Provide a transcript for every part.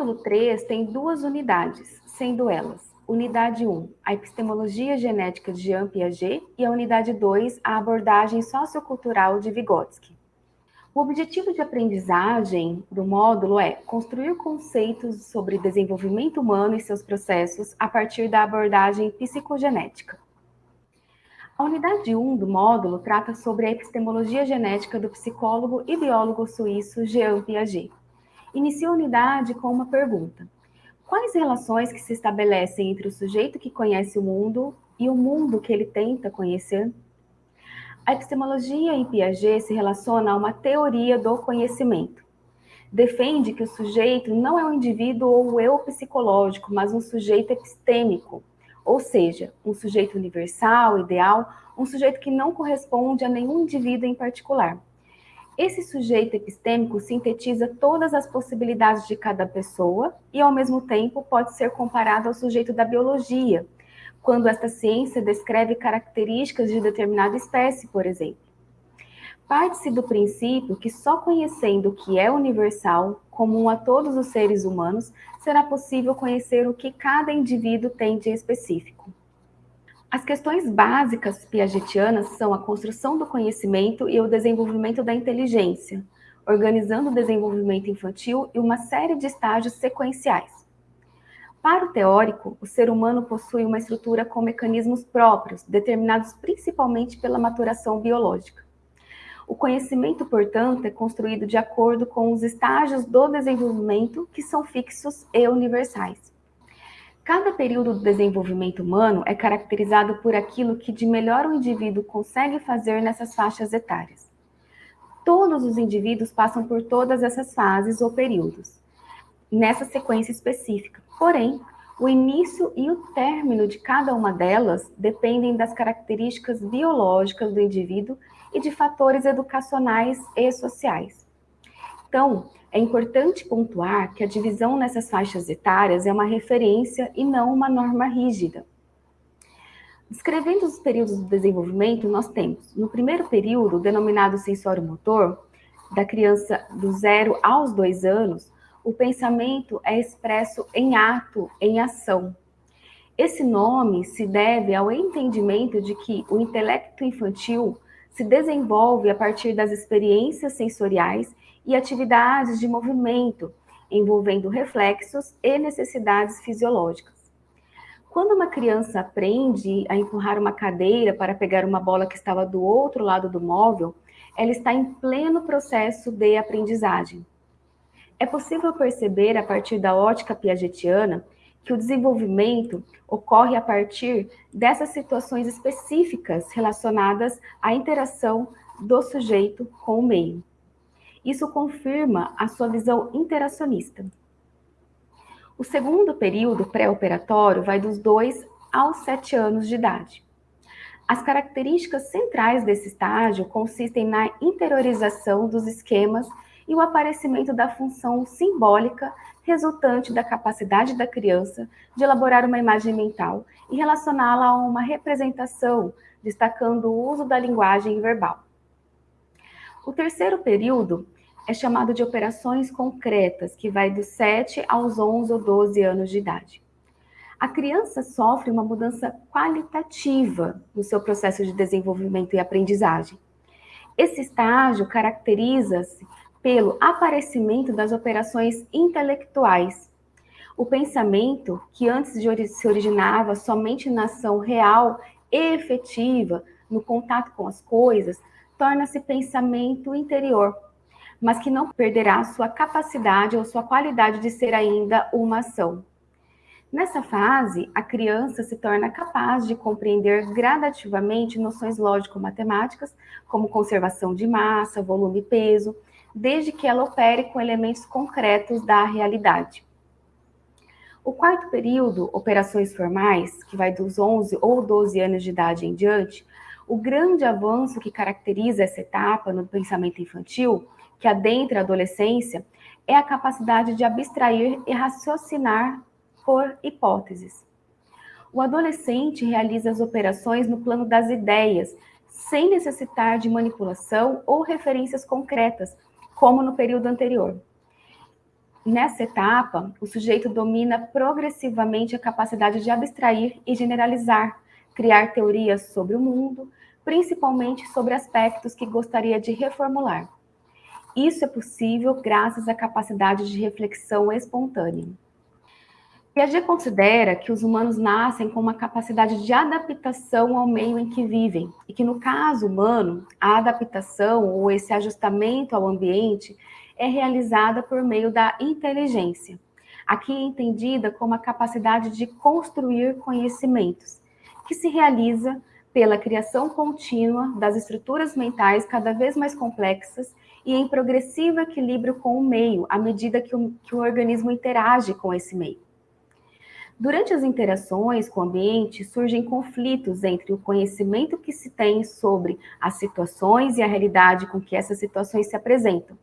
módulo 3 tem duas unidades, sendo elas Unidade 1, a epistemologia genética de Jean Piaget e a unidade 2, a abordagem sociocultural de Vygotsky. O objetivo de aprendizagem do módulo é construir conceitos sobre desenvolvimento humano e seus processos a partir da abordagem psicogenética. A unidade 1 do módulo trata sobre a epistemologia genética do psicólogo e biólogo suíço Jean Piaget. Inicia a unidade com uma pergunta. Quais relações que se estabelecem entre o sujeito que conhece o mundo e o mundo que ele tenta conhecer? A epistemologia em Piaget se relaciona a uma teoria do conhecimento. Defende que o sujeito não é um indivíduo ou um eu psicológico, mas um sujeito epistêmico, ou seja, um sujeito universal, ideal, um sujeito que não corresponde a nenhum indivíduo em particular. Esse sujeito epistêmico sintetiza todas as possibilidades de cada pessoa e, ao mesmo tempo, pode ser comparado ao sujeito da biologia, quando esta ciência descreve características de determinada espécie, por exemplo. Parte-se do princípio que só conhecendo o que é universal, comum a todos os seres humanos, será possível conhecer o que cada indivíduo tem de específico. As questões básicas piagetianas são a construção do conhecimento e o desenvolvimento da inteligência, organizando o desenvolvimento infantil e uma série de estágios sequenciais. Para o teórico, o ser humano possui uma estrutura com mecanismos próprios, determinados principalmente pela maturação biológica. O conhecimento, portanto, é construído de acordo com os estágios do desenvolvimento que são fixos e universais. Cada período do desenvolvimento humano é caracterizado por aquilo que de melhor o indivíduo consegue fazer nessas faixas etárias. Todos os indivíduos passam por todas essas fases ou períodos, nessa sequência específica. Porém, o início e o término de cada uma delas dependem das características biológicas do indivíduo e de fatores educacionais e sociais. Então, é importante pontuar que a divisão nessas faixas etárias é uma referência e não uma norma rígida. Descrevendo os períodos do desenvolvimento, nós temos, no primeiro período, denominado sensório-motor, da criança do zero aos dois anos, o pensamento é expresso em ato, em ação. Esse nome se deve ao entendimento de que o intelecto infantil se desenvolve a partir das experiências sensoriais e atividades de movimento, envolvendo reflexos e necessidades fisiológicas. Quando uma criança aprende a empurrar uma cadeira para pegar uma bola que estava do outro lado do móvel, ela está em pleno processo de aprendizagem. É possível perceber, a partir da ótica piagetiana, que o desenvolvimento ocorre a partir dessas situações específicas relacionadas à interação do sujeito com o meio. Isso confirma a sua visão interacionista. O segundo período pré-operatório vai dos 2 aos 7 anos de idade. As características centrais desse estágio consistem na interiorização dos esquemas e o aparecimento da função simbólica resultante da capacidade da criança de elaborar uma imagem mental e relacioná-la a uma representação, destacando o uso da linguagem verbal. O terceiro período é chamado de operações concretas, que vai dos 7 aos 11 ou 12 anos de idade. A criança sofre uma mudança qualitativa no seu processo de desenvolvimento e aprendizagem. Esse estágio caracteriza-se pelo aparecimento das operações intelectuais. O pensamento, que antes se originava somente na ação real e efetiva, no contato com as coisas, torna-se pensamento interior, mas que não perderá sua capacidade ou sua qualidade de ser ainda uma ação. Nessa fase, a criança se torna capaz de compreender gradativamente noções lógico-matemáticas, como conservação de massa, volume e peso, desde que ela opere com elementos concretos da realidade. O quarto período, operações formais, que vai dos 11 ou 12 anos de idade em diante, o grande avanço que caracteriza essa etapa no pensamento infantil, que adentra a adolescência, é a capacidade de abstrair e raciocinar por hipóteses. O adolescente realiza as operações no plano das ideias, sem necessitar de manipulação ou referências concretas, como no período anterior. Nessa etapa, o sujeito domina progressivamente a capacidade de abstrair e generalizar, criar teorias sobre o mundo, principalmente sobre aspectos que gostaria de reformular. Isso é possível graças à capacidade de reflexão espontânea. Piaget considera que os humanos nascem com uma capacidade de adaptação ao meio em que vivem, e que no caso humano, a adaptação ou esse ajustamento ao ambiente é realizada por meio da inteligência, aqui entendida como a capacidade de construir conhecimentos, que se realiza pela criação contínua das estruturas mentais cada vez mais complexas e em progressivo equilíbrio com o meio, à medida que o, que o organismo interage com esse meio. Durante as interações com o ambiente, surgem conflitos entre o conhecimento que se tem sobre as situações e a realidade com que essas situações se apresentam.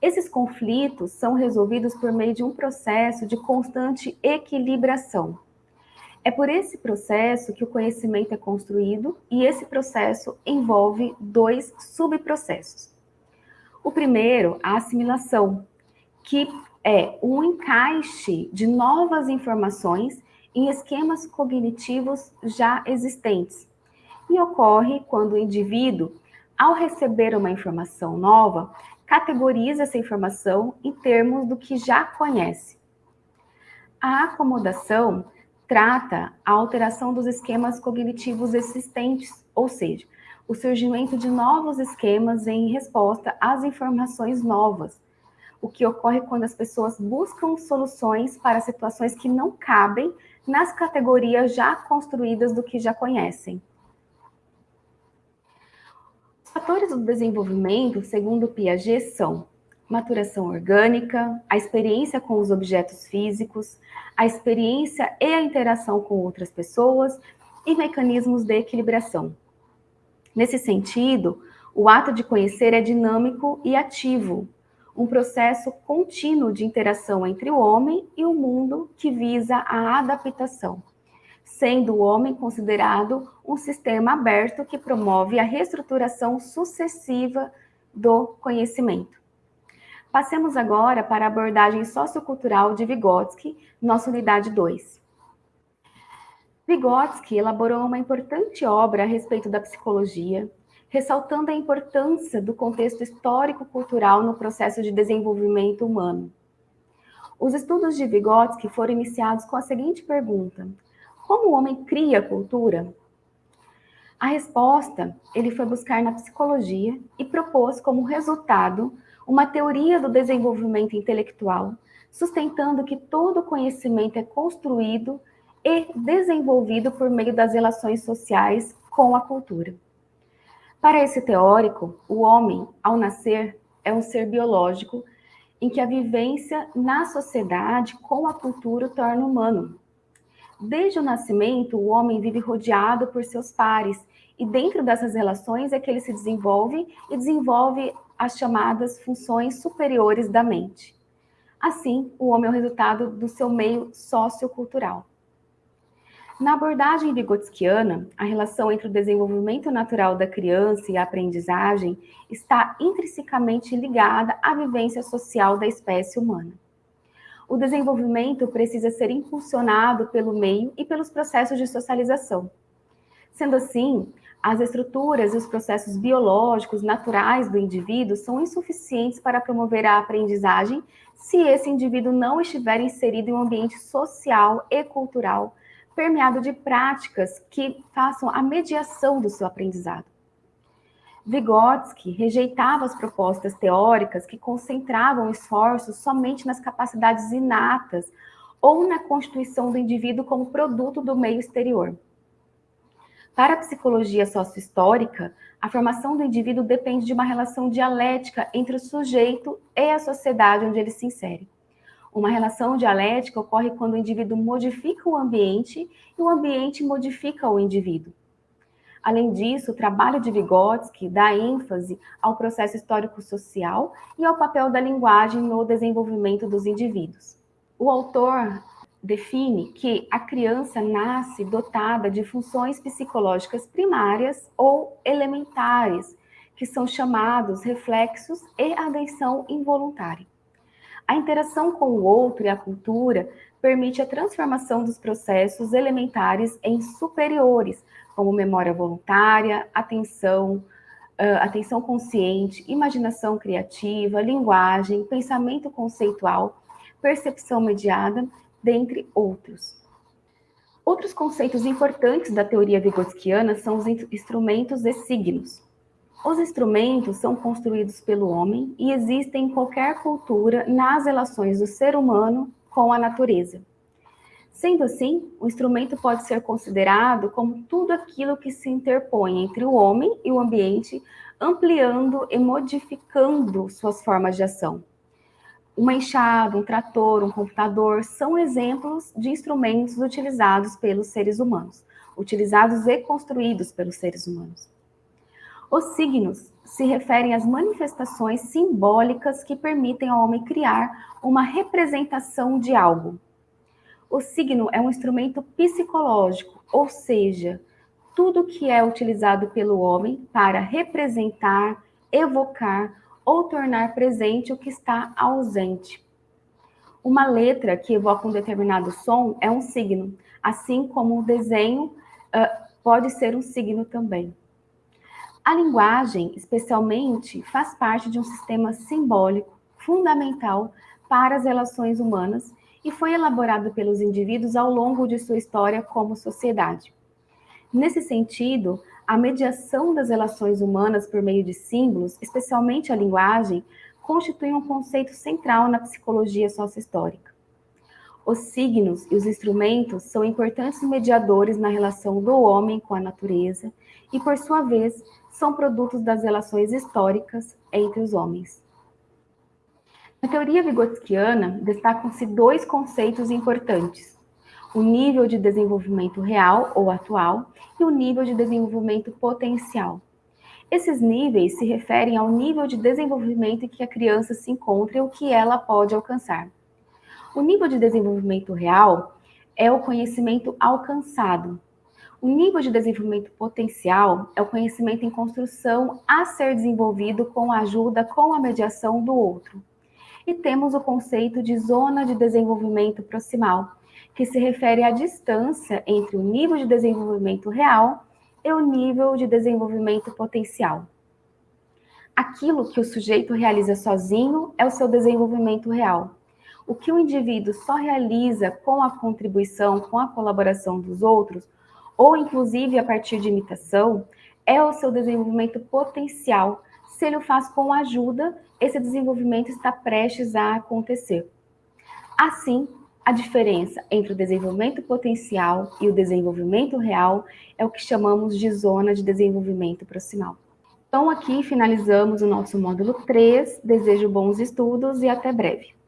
Esses conflitos são resolvidos por meio de um processo de constante equilibração. É por esse processo que o conhecimento é construído e esse processo envolve dois subprocessos. O primeiro, a assimilação, que é o encaixe de novas informações em esquemas cognitivos já existentes. E ocorre quando o indivíduo, ao receber uma informação nova, categoriza essa informação em termos do que já conhece. A acomodação trata a alteração dos esquemas cognitivos existentes, ou seja, o surgimento de novos esquemas em resposta às informações novas, o que ocorre quando as pessoas buscam soluções para situações que não cabem nas categorias já construídas do que já conhecem. Os fatores do desenvolvimento, segundo Piaget, são maturação orgânica, a experiência com os objetos físicos, a experiência e a interação com outras pessoas e mecanismos de equilibração. Nesse sentido, o ato de conhecer é dinâmico e ativo, um processo contínuo de interação entre o homem e o mundo que visa a adaptação sendo o homem considerado um sistema aberto que promove a reestruturação sucessiva do conhecimento. Passemos agora para a abordagem sociocultural de Vygotsky, nossa unidade 2. Vygotsky elaborou uma importante obra a respeito da psicologia, ressaltando a importância do contexto histórico-cultural no processo de desenvolvimento humano. Os estudos de Vygotsky foram iniciados com a seguinte pergunta: como o homem cria cultura? A resposta ele foi buscar na psicologia e propôs como resultado uma teoria do desenvolvimento intelectual, sustentando que todo conhecimento é construído e desenvolvido por meio das relações sociais com a cultura. Para esse teórico, o homem, ao nascer, é um ser biológico em que a vivência na sociedade com a cultura o torna humano. Desde o nascimento, o homem vive rodeado por seus pares, e dentro dessas relações é que ele se desenvolve e desenvolve as chamadas funções superiores da mente. Assim, o homem é o resultado do seu meio sociocultural. Na abordagem vigotskiana, a relação entre o desenvolvimento natural da criança e a aprendizagem está intrinsecamente ligada à vivência social da espécie humana o desenvolvimento precisa ser impulsionado pelo meio e pelos processos de socialização. Sendo assim, as estruturas e os processos biológicos naturais do indivíduo são insuficientes para promover a aprendizagem se esse indivíduo não estiver inserido em um ambiente social e cultural permeado de práticas que façam a mediação do seu aprendizado. Vygotsky rejeitava as propostas teóricas que concentravam esforços somente nas capacidades inatas ou na constituição do indivíduo como produto do meio exterior. Para a psicologia sociohistórica, a formação do indivíduo depende de uma relação dialética entre o sujeito e a sociedade onde ele se insere. Uma relação dialética ocorre quando o indivíduo modifica o ambiente e o ambiente modifica o indivíduo. Além disso, o trabalho de Vygotsky dá ênfase ao processo histórico-social e ao papel da linguagem no desenvolvimento dos indivíduos. O autor define que a criança nasce dotada de funções psicológicas primárias ou elementares, que são chamados reflexos e atenção involuntária. A interação com o outro e a cultura permite a transformação dos processos elementares em superiores, como memória voluntária, atenção, atenção consciente, imaginação criativa, linguagem, pensamento conceitual, percepção mediada, dentre outros. Outros conceitos importantes da teoria vigotskiana são os instrumentos e signos. Os instrumentos são construídos pelo homem e existem em qualquer cultura nas relações do ser humano com a natureza. Sendo assim, o instrumento pode ser considerado como tudo aquilo que se interpõe entre o homem e o ambiente, ampliando e modificando suas formas de ação. Uma enxada, um trator, um computador são exemplos de instrumentos utilizados pelos seres humanos, utilizados e construídos pelos seres humanos. Os signos se referem às manifestações simbólicas que permitem ao homem criar uma representação de algo. O signo é um instrumento psicológico, ou seja, tudo que é utilizado pelo homem para representar, evocar ou tornar presente o que está ausente. Uma letra que evoca um determinado som é um signo, assim como o desenho uh, pode ser um signo também. A linguagem, especialmente, faz parte de um sistema simbólico fundamental para as relações humanas e foi elaborado pelos indivíduos ao longo de sua história como sociedade. Nesse sentido, a mediação das relações humanas por meio de símbolos, especialmente a linguagem, constitui um conceito central na psicologia sociohistórica. Os signos e os instrumentos são importantes mediadores na relação do homem com a natureza e, por sua vez, são produtos das relações históricas entre os homens. Na teoria vigotskiana, destacam-se dois conceitos importantes, o nível de desenvolvimento real ou atual e o nível de desenvolvimento potencial. Esses níveis se referem ao nível de desenvolvimento em que a criança se encontra e o que ela pode alcançar. O nível de desenvolvimento real é o conhecimento alcançado. O nível de desenvolvimento potencial é o conhecimento em construção a ser desenvolvido com a ajuda, com a mediação do outro. E temos o conceito de zona de desenvolvimento proximal, que se refere à distância entre o nível de desenvolvimento real e o nível de desenvolvimento potencial. Aquilo que o sujeito realiza sozinho é o seu desenvolvimento real. O que o indivíduo só realiza com a contribuição, com a colaboração dos outros, ou inclusive a partir de imitação, é o seu desenvolvimento potencial. Se ele o faz com ajuda, esse desenvolvimento está prestes a acontecer. Assim, a diferença entre o desenvolvimento potencial e o desenvolvimento real é o que chamamos de zona de desenvolvimento proximal. Então, aqui finalizamos o nosso módulo 3. Desejo bons estudos e até breve.